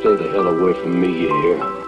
Stay the hell away from me, you hear?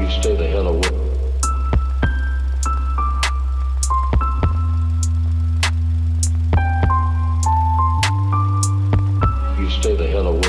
you stay the hell away. You stay the hell away.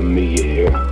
me, here.